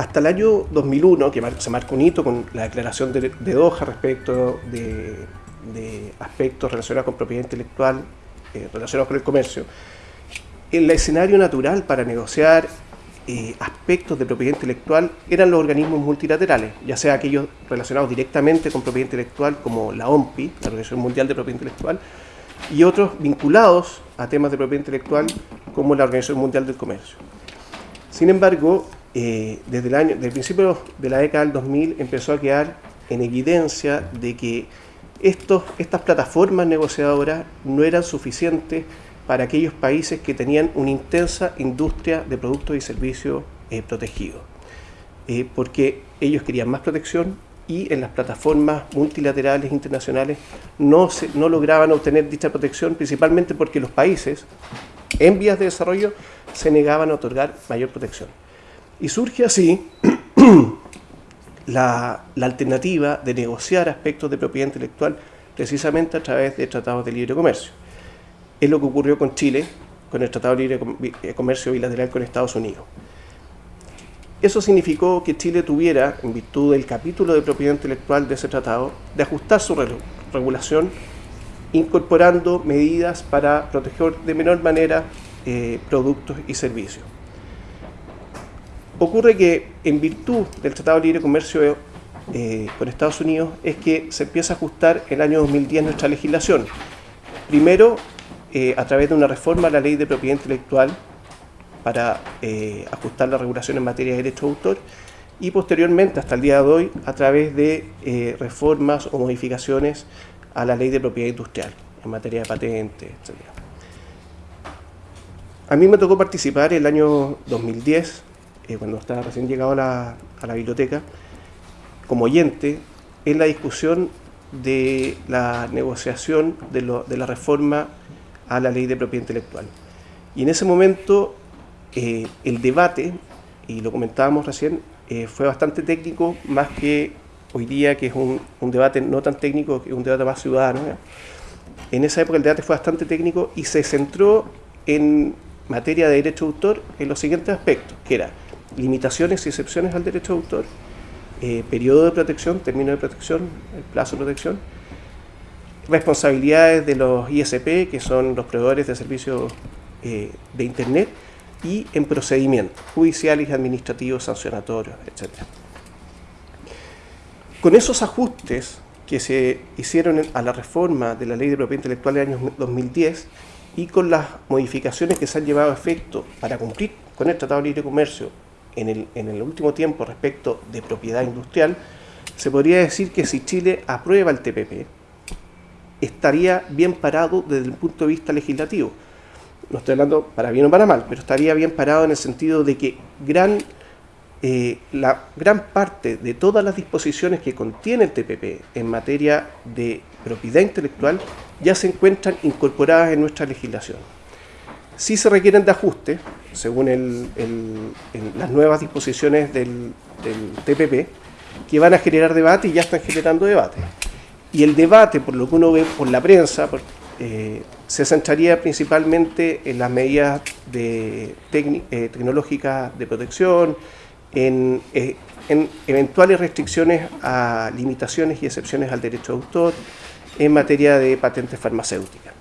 hasta el año 2001, que se marca un hito con la declaración de, Doha respecto de, aspectos relacionados con propiedad intelectual, eh, relacionados con el comercio, el escenario natural para negociar eh, aspectos de propiedad intelectual eran los organismos multilaterales, ya sea aquellos relacionados directamente con propiedad intelectual como la OMPI, la Organización Mundial de Propiedad Intelectual, y otros vinculados a temas de propiedad intelectual como la Organización Mundial del Comercio. Sin embargo, eh, desde el año, desde principio de la década del 2000 empezó a quedar en evidencia de que estos, estas plataformas negociadoras no eran suficientes para aquellos países que tenían una intensa industria de productos y servicios eh, protegidos, eh, porque ellos querían más protección y en las plataformas multilaterales internacionales no, no lograban obtener dicha protección, principalmente porque los países en vías de desarrollo se negaban a otorgar mayor protección. Y surge así la, alternativa de negociar aspectos de propiedad intelectual precisamente a través de tratados de libre comercio. Es lo que ocurrió con Chile, con el Tratado de Libre eh, Comercio Bilateral con Estados Unidos. Eso significó que Chile tuviera, en virtud del capítulo de propiedad intelectual de ese tratado, de ajustar su regulación incorporando medidas para proteger de menor manera eh, productos y servicios. Ocurre que en virtud del Tratado de Libre Comercio eh, con Estados Unidos es que se empieza a ajustar el año 2010 nuestra legislación. Primero, eh, a través de una reforma a la ley de propiedad intelectual para eh, ajustar la regulación en materia de derecho de autor y posteriormente, hasta el día de hoy, a través de reformas o modificaciones a la ley de propiedad industrial en materia de patentes, etc. A mí me tocó participar el año 2010 eh, cuando estaba recién llegado a la, biblioteca, como oyente, en la discusión de la negociación de, la reforma a la ley de propiedad intelectual. Y en ese momento eh, el debate, y lo comentábamos recién, eh, fue bastante técnico, más que hoy día, que es un, un, debate no tan técnico, que es un debate más ciudadano. En esa época el debate fue bastante técnico y se centró en materia de derecho de autor en los siguientes aspectos, que era limitaciones y excepciones al derecho de autor, eh, periodo de protección, término de protección, el plazo de protección, responsabilidades de los ISP, que son los proveedores de servicios eh, de Internet, y en procedimientos judiciales, administrativos, sancionatorios, etc. Con esos ajustes que se hicieron a la reforma de la Ley de Propiedad Intelectual del año 2010 y con las modificaciones que se han llevado a efecto para cumplir con el Tratado de Libre Comercio en el, último tiempo respecto de propiedad industrial, se podría decir que si Chile aprueba el TPP, estaría bien parado desde el punto de vista legislativo. No estoy hablando para bien o para mal, pero estaría bien parado en el sentido de que gran, eh, la gran parte de todas las disposiciones que contiene el TPP en materia de propiedad intelectual ya se encuentran incorporadas en nuestra legislación. Si se requieren de ajustes, según las nuevas disposiciones del, TPP, que van a generar debate y ya están generando debate. Y el debate, por lo que uno ve por la prensa, eh, se centraría principalmente en las medidas eh, tecnológicas de protección, en, eh, en, eventuales restricciones a limitaciones y excepciones al derecho de autor, en materia de patentes farmacéuticas.